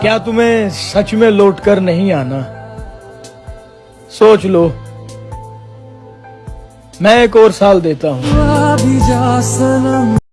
کیا تمہیں سچ میں لوٹ کر نہیں آنا؟ سوچ لو۔ میں ایک اور سال دیتا ہوں۔